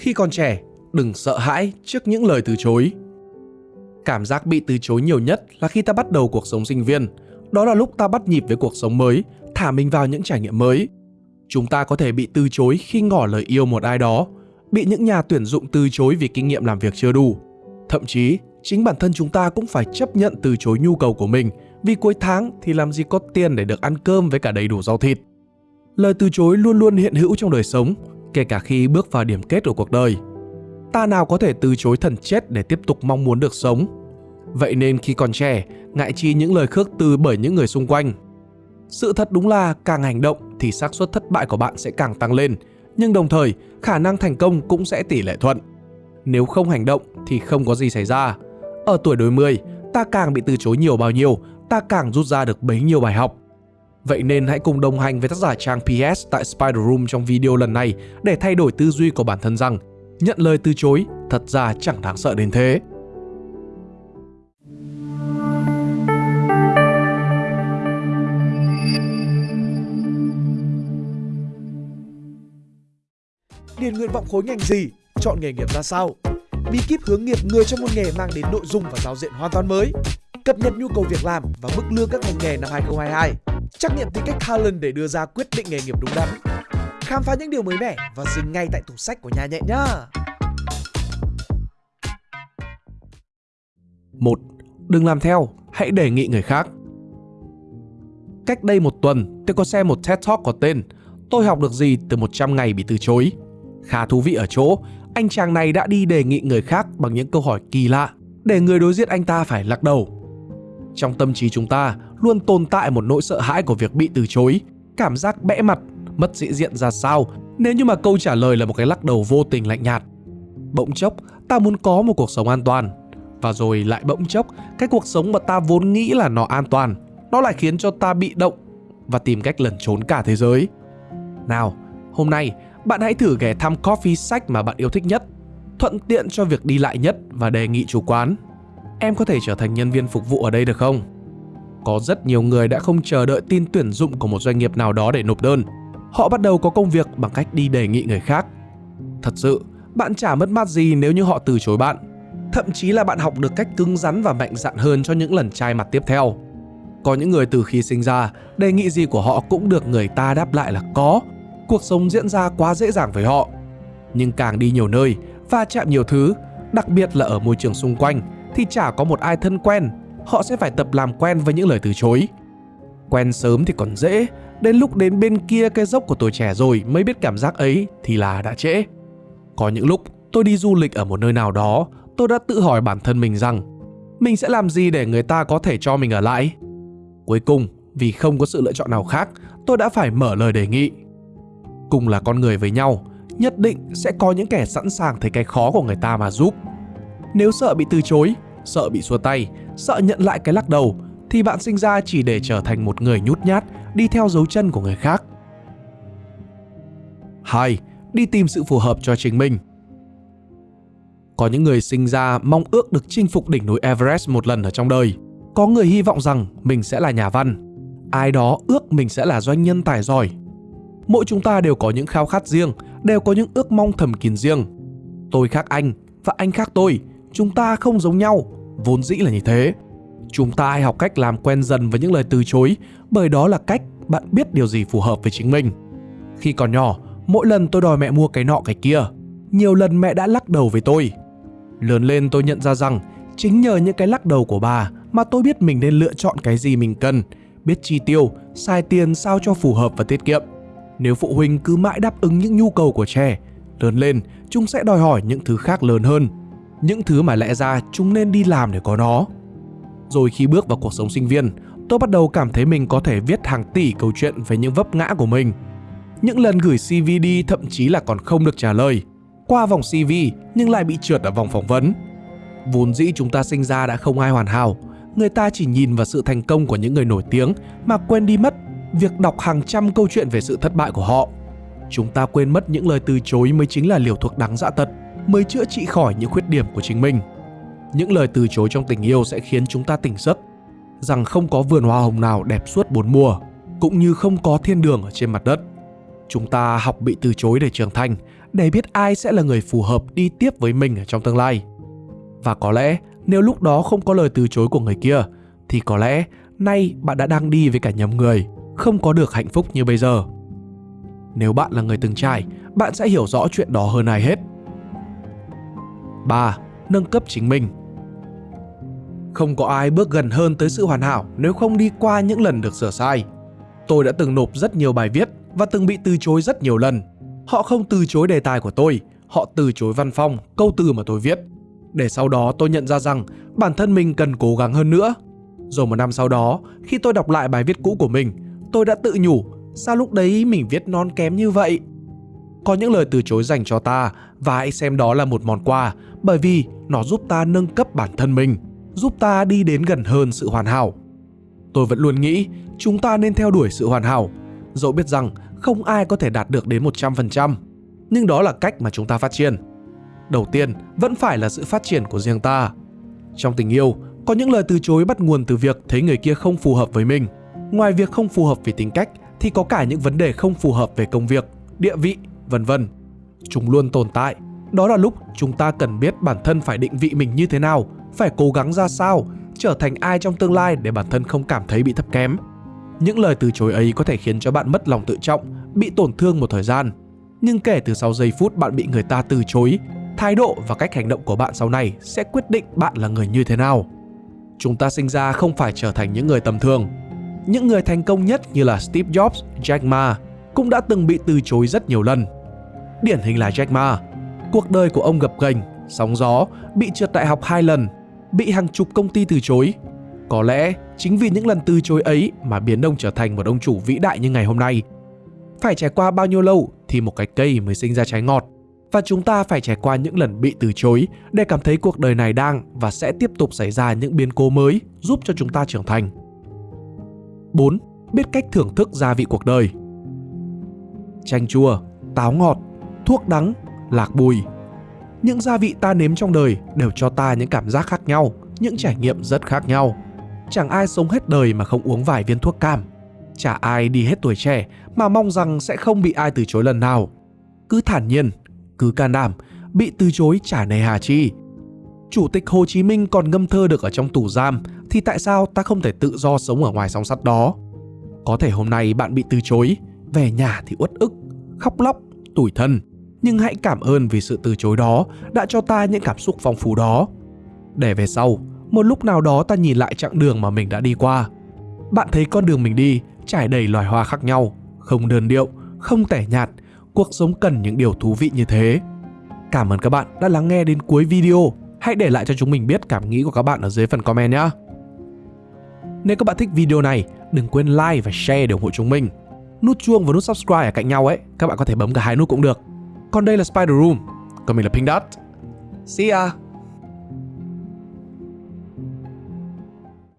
Khi còn trẻ, đừng sợ hãi trước những lời từ chối. Cảm giác bị từ chối nhiều nhất là khi ta bắt đầu cuộc sống sinh viên. Đó là lúc ta bắt nhịp với cuộc sống mới, thả mình vào những trải nghiệm mới. Chúng ta có thể bị từ chối khi ngỏ lời yêu một ai đó, bị những nhà tuyển dụng từ chối vì kinh nghiệm làm việc chưa đủ. Thậm chí, chính bản thân chúng ta cũng phải chấp nhận từ chối nhu cầu của mình vì cuối tháng thì làm gì có tiền để được ăn cơm với cả đầy đủ rau thịt. Lời từ chối luôn luôn hiện hữu trong đời sống, kể cả khi bước vào điểm kết của cuộc đời. Ta nào có thể từ chối thần chết để tiếp tục mong muốn được sống. Vậy nên khi còn trẻ, ngại chi những lời khước từ bởi những người xung quanh. Sự thật đúng là càng hành động thì xác suất thất bại của bạn sẽ càng tăng lên, nhưng đồng thời khả năng thành công cũng sẽ tỷ lệ thuận. Nếu không hành động thì không có gì xảy ra. Ở tuổi đôi mươi, ta càng bị từ chối nhiều bao nhiêu, ta càng rút ra được bấy nhiêu bài học. Vậy nên hãy cùng đồng hành với tác giả trang PS tại Spider Room trong video lần này để thay đổi tư duy của bản thân rằng, nhận lời từ chối thật ra chẳng đáng sợ đến thế. Điền nguyện vọng khối ngành gì? Chọn nghề nghiệp ra sao? Bí kíp hướng nghiệp người trong một nghề mang đến nội dung và giao diện hoàn toàn mới. Cập nhật nhu cầu việc làm và mức lương các ngành nghề năm 2022. Trắc nghiệm tính cách talent để đưa ra quyết định nghề nghiệp đúng đắn. Khám phá những điều mới mẻ và dừng ngay tại tủ sách của nhà nhẹ nhá. 1. Đừng làm theo, hãy đề nghị người khác. Cách đây một tuần, tôi có xem một TED Talk có tên Tôi học được gì từ 100 ngày bị từ chối. Khá thú vị ở chỗ, anh chàng này đã đi đề nghị người khác bằng những câu hỏi kỳ lạ để người đối diện anh ta phải lắc đầu. Trong tâm trí chúng ta luôn tồn tại một nỗi sợ hãi của việc bị từ chối, cảm giác bẽ mặt, mất sĩ diện ra sao nếu như mà câu trả lời là một cái lắc đầu vô tình lạnh nhạt. Bỗng chốc, ta muốn có một cuộc sống an toàn, và rồi lại bỗng chốc, cái cuộc sống mà ta vốn nghĩ là nó an toàn, nó lại khiến cho ta bị động và tìm cách lẩn trốn cả thế giới. Nào, hôm nay bạn hãy thử ghé thăm coffee sách mà bạn yêu thích nhất, thuận tiện cho việc đi lại nhất và đề nghị chủ quán. Em có thể trở thành nhân viên phục vụ ở đây được không? Có rất nhiều người đã không chờ đợi tin tuyển dụng của một doanh nghiệp nào đó để nộp đơn. Họ bắt đầu có công việc bằng cách đi đề nghị người khác. Thật sự, bạn chả mất mát gì nếu như họ từ chối bạn. Thậm chí là bạn học được cách cứng rắn và mạnh dạn hơn cho những lần trai mặt tiếp theo. Có những người từ khi sinh ra, đề nghị gì của họ cũng được người ta đáp lại là có cuộc sống diễn ra quá dễ dàng với họ. Nhưng càng đi nhiều nơi, va chạm nhiều thứ, đặc biệt là ở môi trường xung quanh, thì chả có một ai thân quen, họ sẽ phải tập làm quen với những lời từ chối. Quen sớm thì còn dễ, đến lúc đến bên kia cái dốc của tuổi trẻ rồi mới biết cảm giác ấy thì là đã trễ. Có những lúc tôi đi du lịch ở một nơi nào đó, tôi đã tự hỏi bản thân mình rằng mình sẽ làm gì để người ta có thể cho mình ở lại. Cuối cùng, vì không có sự lựa chọn nào khác, tôi đã phải mở lời đề nghị cùng là con người với nhau, nhất định sẽ có những kẻ sẵn sàng thấy cái khó của người ta mà giúp. Nếu sợ bị từ chối, sợ bị xua tay, sợ nhận lại cái lắc đầu, thì bạn sinh ra chỉ để trở thành một người nhút nhát, đi theo dấu chân của người khác. 2. Đi tìm sự phù hợp cho chính mình. Có những người sinh ra mong ước được chinh phục đỉnh núi Everest một lần ở trong đời. Có người hy vọng rằng mình sẽ là nhà văn. Ai đó ước mình sẽ là doanh nhân tài giỏi, mỗi chúng ta đều có những khao khát riêng, đều có những ước mong thầm kín riêng. Tôi khác anh và anh khác tôi, chúng ta không giống nhau, vốn dĩ là như thế. Chúng ta hãy học cách làm quen dần với những lời từ chối, bởi đó là cách bạn biết điều gì phù hợp với chính mình. Khi còn nhỏ, mỗi lần tôi đòi mẹ mua cái nọ cái kia, nhiều lần mẹ đã lắc đầu với tôi. Lớn lên tôi nhận ra rằng chính nhờ những cái lắc đầu của bà mà tôi biết mình nên lựa chọn cái gì mình cần, biết chi tiêu, xài tiền sao cho phù hợp và tiết kiệm. Nếu phụ huynh cứ mãi đáp ứng những nhu cầu của trẻ, lớn lên chúng sẽ đòi hỏi những thứ khác lớn hơn, những thứ mà lẽ ra chúng nên đi làm để có nó. Rồi khi bước vào cuộc sống sinh viên, tôi bắt đầu cảm thấy mình có thể viết hàng tỷ câu chuyện về những vấp ngã của mình. Những lần gửi CV đi thậm chí là còn không được trả lời, qua vòng CV nhưng lại bị trượt ở vòng phỏng vấn. Vốn dĩ chúng ta sinh ra đã không ai hoàn hảo, người ta chỉ nhìn vào sự thành công của những người nổi tiếng mà quên đi mất việc đọc hàng trăm câu chuyện về sự thất bại của họ. Chúng ta quên mất những lời từ chối mới chính là liều thuốc đáng dã tật, mới chữa trị khỏi những khuyết điểm của chính mình. Những lời từ chối trong tình yêu sẽ khiến chúng ta tỉnh giấc, rằng không có vườn hoa hồng nào đẹp suốt bốn mùa, cũng như không có thiên đường ở trên mặt đất. Chúng ta học bị từ chối để trưởng thành, để biết ai sẽ là người phù hợp đi tiếp với mình ở trong tương lai. Và có lẽ nếu lúc đó không có lời từ chối của người kia thì có lẽ nay bạn đã đang đi với cả nhóm người, không có được hạnh phúc như bây giờ. Nếu bạn là người từng trải, bạn sẽ hiểu rõ chuyện đó hơn ai hết. 3. Nâng cấp chính mình Không có ai bước gần hơn tới sự hoàn hảo nếu không đi qua những lần được sửa sai. Tôi đã từng nộp rất nhiều bài viết và từng bị từ chối rất nhiều lần. Họ không từ chối đề tài của tôi, họ từ chối văn phong, câu từ mà tôi viết. Để sau đó tôi nhận ra rằng bản thân mình cần cố gắng hơn nữa. Rồi một năm sau đó, khi tôi đọc lại bài viết cũ của mình, tôi đã tự nhủ sao lúc đấy mình viết non kém như vậy. Có những lời từ chối dành cho ta và hãy xem đó là một món quà bởi vì nó giúp ta nâng cấp bản thân mình, giúp ta đi đến gần hơn sự hoàn hảo. Tôi vẫn luôn nghĩ chúng ta nên theo đuổi sự hoàn hảo, dẫu biết rằng không ai có thể đạt được đến 100%, nhưng đó là cách mà chúng ta phát triển. Đầu tiên vẫn phải là sự phát triển của riêng ta. Trong tình yêu, có những lời từ chối bắt nguồn từ việc thấy người kia không phù hợp với mình. Ngoài việc không phù hợp về tính cách thì có cả những vấn đề không phù hợp về công việc, địa vị, vân vân. Chúng luôn tồn tại. Đó là lúc chúng ta cần biết bản thân phải định vị mình như thế nào, phải cố gắng ra sao, trở thành ai trong tương lai để bản thân không cảm thấy bị thấp kém. Những lời từ chối ấy có thể khiến cho bạn mất lòng tự trọng, bị tổn thương một thời gian. Nhưng kể từ sau giây phút bạn bị người ta từ chối, thái độ và cách hành động của bạn sau này sẽ quyết định bạn là người như thế nào. Chúng ta sinh ra không phải trở thành những người tầm thường. Những người thành công nhất như là Steve Jobs, Jack Ma cũng đã từng bị từ chối rất nhiều lần. Điển hình là Jack Ma. Cuộc đời của ông gập ghềnh, sóng gió, bị trượt đại học hai lần, bị hàng chục công ty từ chối. Có lẽ chính vì những lần từ chối ấy mà biến ông trở thành một ông chủ vĩ đại như ngày hôm nay. Phải trải qua bao nhiêu lâu thì một cái cây mới sinh ra trái ngọt và chúng ta phải trải qua những lần bị từ chối để cảm thấy cuộc đời này đang và sẽ tiếp tục xảy ra những biến cố mới giúp cho chúng ta trưởng thành. 4. Biết cách thưởng thức gia vị cuộc đời. Chanh chua, táo ngọt, thuốc đắng, lạc bùi. Những gia vị ta nếm trong đời đều cho ta những cảm giác khác nhau, những trải nghiệm rất khác nhau. Chẳng ai sống hết đời mà không uống vài viên thuốc cam. Chả ai đi hết tuổi trẻ mà mong rằng sẽ không bị ai từ chối lần nào. Cứ thản nhiên, cứ can đảm, bị từ chối chả nề hà chi. Chủ tịch Hồ Chí Minh còn ngâm thơ được ở trong tù giam thì tại sao ta không thể tự do sống ở ngoài song sắt đó? Có thể hôm nay bạn bị từ chối, về nhà thì uất ức, khóc lóc, tủi thân. Nhưng hãy cảm ơn vì sự từ chối đó đã cho ta những cảm xúc phong phú đó. Để về sau, một lúc nào đó ta nhìn lại chặng đường mà mình đã đi qua. Bạn thấy con đường mình đi trải đầy loài hoa khác nhau, không đơn điệu, không tẻ nhạt, cuộc sống cần những điều thú vị như thế. Cảm ơn các bạn đã lắng nghe đến cuối video. Hãy để lại cho chúng mình biết cảm nghĩ của các bạn ở dưới phần comment nhé. Nếu các bạn thích video này, đừng quên like và share để ủng hộ chúng mình. Nút chuông và nút subscribe ở cạnh nhau ấy, các bạn có thể bấm cả hai nút cũng được. Còn đây là Spider Room, còn mình là Pink Dot. See ya!